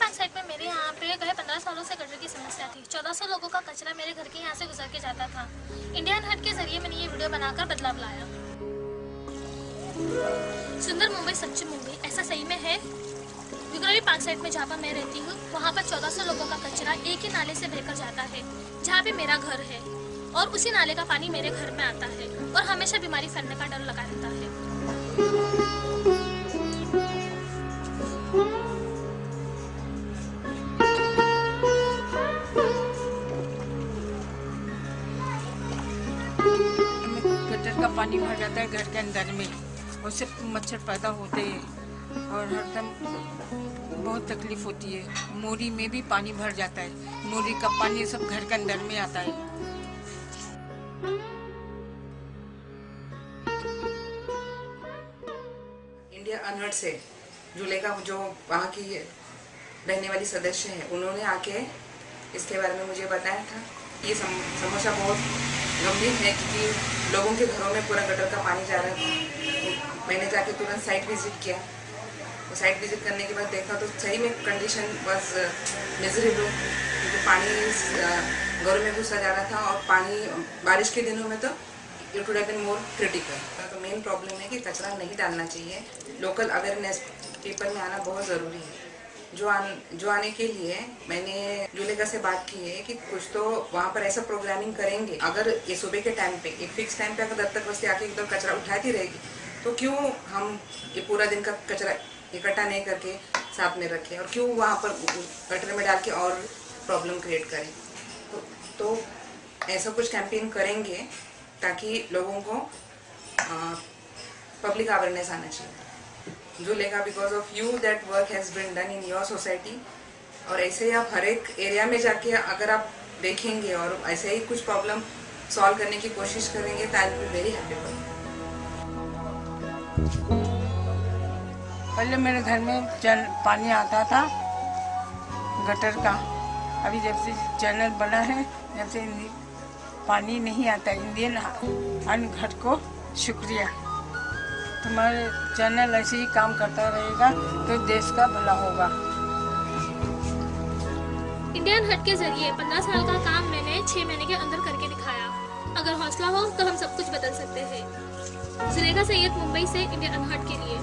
Park side में मेरे यहाँ पे गए पंद्रह सालों से गटर की समस्या थी। चौदह सौ लोगों का कचरा मेरे घर के यहाँ से गुजर के जाता था। इंडियन हट के ज़रिए मैंने ये वीडियो बनाकर बदलाव लाया। सुंदर मुंबई सच्ची मुंबई, ऐसा सही में है? पार्क साइड में जहाँ पर मैं रहती हूँ, वहाँ पर चौदह सौ लोगों का कचरा एक ही नाले से बहकर जाता है, जहाँ पे मेरा घर है। और उसी नाले का पानी मेरे घर में आता है और हमेशा बीमारी फैलने का डर लगा रहता है। पानी भर जाता है घर के अंदर में। उससे मच्छर पैदा होते हैं और हरदम बहुत तकलीफ़ होती है। मोरी में भी पानी भर जाता है। मोरी का पानी सब घर के अंदर में आता है। इंडिया अनहर्ड से जुले का जो वहाँ की रहने वाली सदस्य है उन्होंने आके इसके बारे में मुझे बताया था। ये सम, समस्या बहुत गंभीर है क्योंकि लोगों के घरों में पूरा गटर का पानी जा रहा था मैंने जाके तुरंत साइट विज़िट किया। तो साइट विज़िट करने के बाद देखा तो सही में कंडीशन बस मिजरेबल क्योंकि पानी घरों में घुसा जा रहा था और पानी, बारिश के दिनों में तो it would have more critical तो मेन प्रॉब्लम है कि कचरा नहीं डालना चाहिए। लोकल अवेयरनेस पीपल में आना बहुत ज़रूरी है। जो आन जो आने के लिए मैंने जुलेगा से बात की है कि कुछ तो वहाँ पर ऐसा प्रोग्रामिंग करेंगे। अगर ये सुबह के टाइम पे एक फिक्स टाइम पे अगर दत्तक बस्ती आके एकदम कचरा उठाती रहेगी तो क्यों हम ये पूरा दिन का कचरा इकट्ठा नहीं करके साथ में रखें और क्यों वहाँ पर गटर में डाल के और प्रॉब्लम क्रिएट करें? तो, तो ऐसा कुछ कैंपेन करेंगे ताकि लोगों को पब्लिक अवेयरनेस आना चाहिए। जो लेगा because of you that work has been done in your society और ऐसे ही आप हर एक एरिया में जाके अगर आप देखेंगे और ऐसे ही कुछ प्रॉब्लम सॉल्व करने की कोशिश करेंगे तो आई बी वेरी हैप्पी पहले मेरे घर में चल पानी आता था, गटर का। अभी जब से चैनल बना है, जब से पानी नहीं आता इंडियन अन्न घट को शुक्रिया। तुम्हारे चैनल ऐसे ही काम करता रहेगा तो देश का भला होगा। इंडियन हट के ज़रिए 15 साल का काम मैंने छह महीने के अंदर करके दिखाया। अगर हौसला हो तो हम सब कुछ बदल सकते हैं। जुलेखा सैयद मुंबई से इंडियन हट के लिए।